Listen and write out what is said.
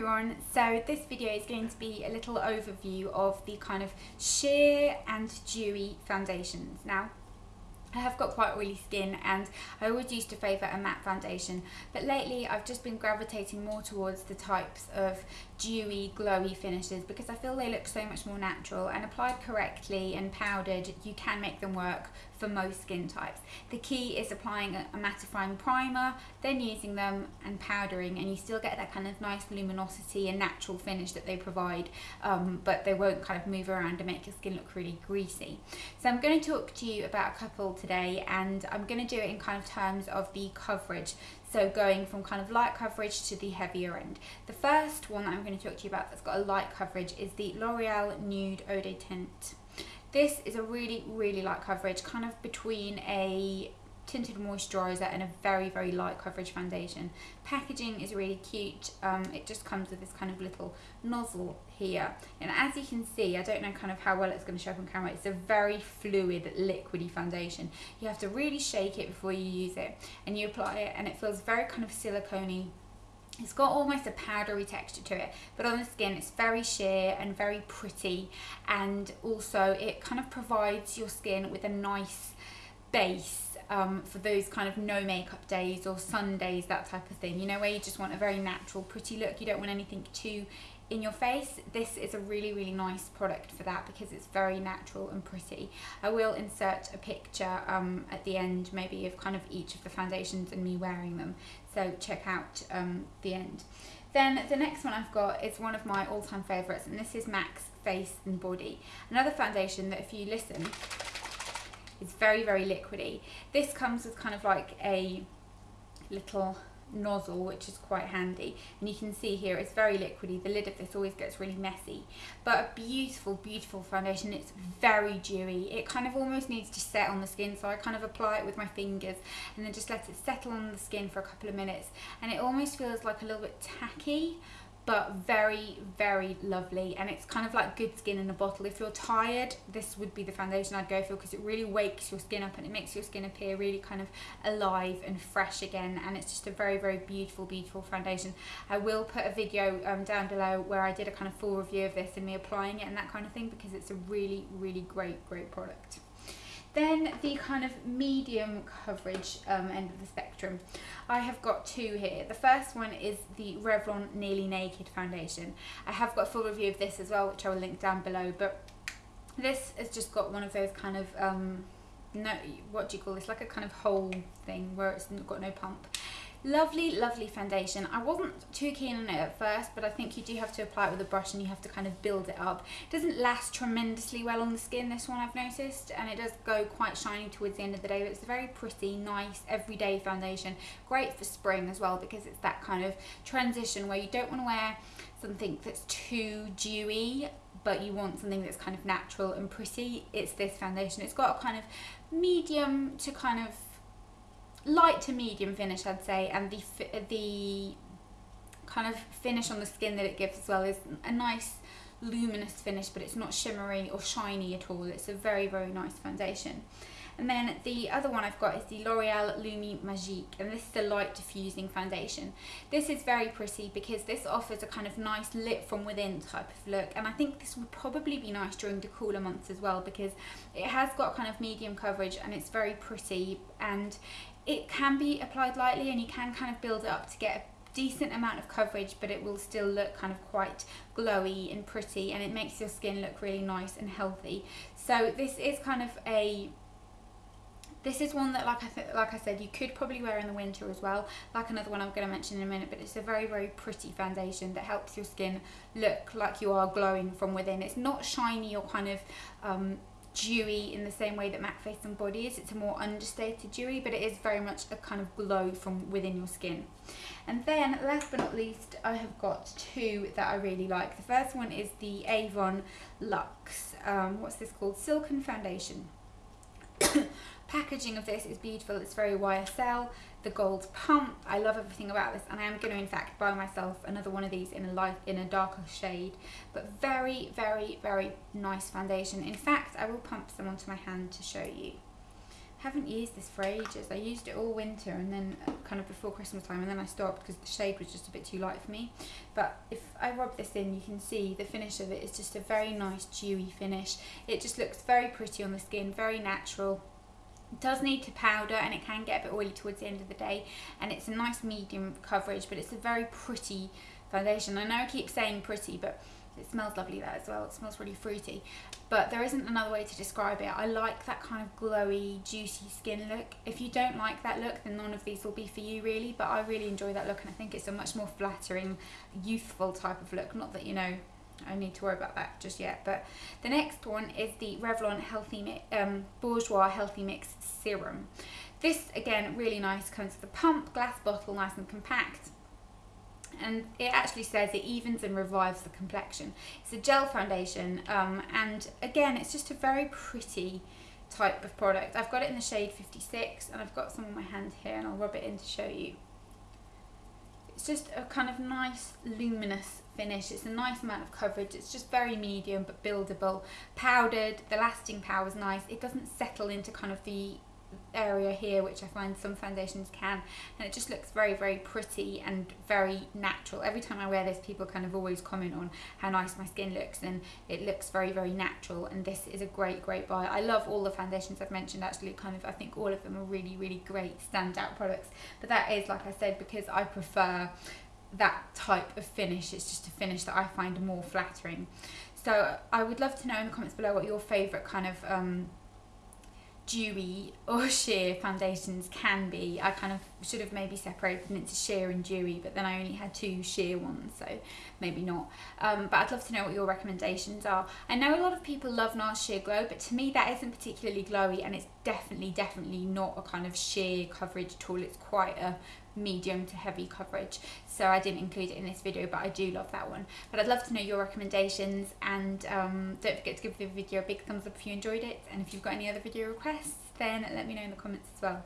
everyone, so this video is going to be a little overview of the kind of sheer and dewy foundations. Now I have got quite oily skin and I always used to favour a matte foundation but lately I've just been gravitating more towards the types of dewy glowy finishes because I feel they look so much more natural and applied correctly and powdered you can make them work for most skin types. The key is applying a, mattifying primer then using them and powdering and you still get that kind of nice luminosity and natural finish that they provide um, but they won't kind of move around and make your skin look really greasy. So I'm going to talk to you about a couple today and I'm going to do it in kind of terms of the coverage so going from kind of light coverage to the heavier end. The first one that I'm going to talk to you about that's got a light coverage is the L'Oreal Nude Eau de Tint. This is a really, really light coverage, kind of between a tinted moisturiser and a very very light coverage foundation. Packaging is really cute, um, it just comes with this kind of little nozzle here. And as you can see I don't know kind of how well it's going to show up on camera it's a very fluid liquidy foundation. You have to really shake it before you use it and you apply it and it feels very kind of silicone it's got almost a powdery texture to it, but on the skin it's very sheer and very pretty. And also it kind of provides your skin with a nice base um, for those kind of no makeup days or Sundays, that type of thing. You know, where you just want a very natural, pretty look. You don't want anything too in your face this is a really really nice product for that because it's very natural and pretty I will insert a picture um, at the end maybe of kind of each of the foundations and me wearing them so check out um, the end then the next one I've got is one of my all-time favorites and this is MAC's Face and Body another foundation that if you listen it's very, very liquidy. This comes with kind of like a little nozzle which is quite handy. And you can see here it's very liquidy. The lid of this always gets really messy. But a beautiful beautiful foundation. It's very dewy. It kind of almost needs to set on the skin so I kind of apply it with my fingers and then just let it settle on the skin for a couple of minutes. And it almost feels like a little bit tacky but very very lovely. And it's kind of like good skin in a bottle. If you're tired this would be the foundation I'd go for because it really wakes your skin up and it makes your skin appear really kind of alive and fresh again. And it's just a very very beautiful beautiful foundation. I will put a video um, down below where I did a kind of full review of this and me applying it and that kind of thing because it's a really really great great product then the kind of medium coverage um, end of the spectrum. I have got two here. The first one is the Revlon Nearly Naked Foundation. I have got a full review of this as well, which I will link down below, but this has just got one of those kind of, um, no, what do you call this, like a kind of hole thing where it's got no pump. Lovely, lovely foundation. I wasn't too keen on it at first, but I think you do have to apply it with a brush and you have to kind of build it up. It doesn't last tremendously well on the skin, this one I've noticed, and it does go quite shiny towards the end of the day, but it's a very pretty, nice, everyday foundation. Great for spring as well, because it's that kind of transition where you don't want to wear something that's too dewy, but you want something that's kind of natural and pretty. It's this foundation. It's got a kind of medium to kind of light to medium finish I'd say and the the kind of finish on the skin that it gives as well is a nice luminous finish but it's not shimmery or shiny at all it's a very very nice foundation and then the other one I've got is the L'Oreal Lumi Magique and this is the light diffusing foundation. This is very pretty because this offers a kind of nice lit from within type of look and I think this would probably be nice during the cooler months as well because it has got kind of medium coverage and it's very pretty and it can be applied lightly and you can kind of build it up to get a decent amount of coverage but it will still look kind of quite glowy and pretty and it makes your skin look really nice and healthy. So this is kind of a this is one that like I like I said you could probably wear in the winter as well. Like another one I'm going to mention in a minute but it's a very very pretty foundation that helps your skin look like you are glowing from within. It's not shiny or kind of um, dewy in the same way that MAC Face and Body is. It's a more understated dewy, but it is very much a kind of glow from within your skin. And then, last but not least, I have got two that I really like. The first one is the Avon Luxe, um, what's this called? Silken Foundation. Packaging of this is beautiful, it's very YSL, the gold pump, I love everything about this and I am going to in fact buy myself another one of these in a light, in a darker shade, but very, very, very nice foundation. In fact, I will pump some onto my hand to show you. haven't used this for ages. I used it all winter and then uh, kind of before Christmas time and then I stopped because the shade was just a bit too light for me. But if I rub this in, you can see the finish of it is just a very nice dewy finish. It just looks very pretty on the skin, very natural. Does need to powder and it can get a bit oily towards the end of the day and it's a nice medium coverage but it's a very pretty foundation. I know I keep saying pretty but it smells lovely that as well. It smells really fruity. But there isn't another way to describe it. I like that kind of glowy, juicy skin look. If you don't like that look, then none of these will be for you really. But I really enjoy that look and I think it's a much more flattering, youthful type of look. Not that, you know, I need to worry about that just yet. But the next one is the Revlon Healthy um, Healthy Mix Serum. This, again, really nice. Comes with a pump, glass bottle, nice and compact and it actually says it evens and revives the complexion. It's a gel foundation um, and again it's just a very pretty type of product. I've got it in the shade 56 and I've got some on my hand here and I'll rub it in to show you. It's just a kind of nice luminous finish. It's a nice amount of coverage. It's just very medium but buildable. Powdered, the lasting power is nice. It doesn't settle into kind of the area here which I find some foundations can and it just looks very very pretty and very natural. Every time I wear this people kind of always comment on how nice my skin looks and it looks very very natural and this is a great great buy. I love all the foundations I've mentioned actually kind of I think all of them are really really great standout products but that is like I said because I prefer that type of finish. It's just a finish that I find more flattering. So I would love to know in the comments below what your favourite kind of um, dewy or sheer foundations can be. I kind of should have maybe separated them into sheer and dewy, but then I only had two sheer ones, so maybe not. Um, but I'd love to know what your recommendations are. I know a lot of people love NARS Sheer Glow, but to me that isn't particularly glowy, and it's definitely, definitely not a kind of sheer coverage at all. It's quite a medium to heavy coverage so I didn't include it in this video but I do love that one but I'd love to know your recommendations and um, don't forget to give the video a big thumbs up if you enjoyed it and if you've got any other video requests then let me know in the comments as well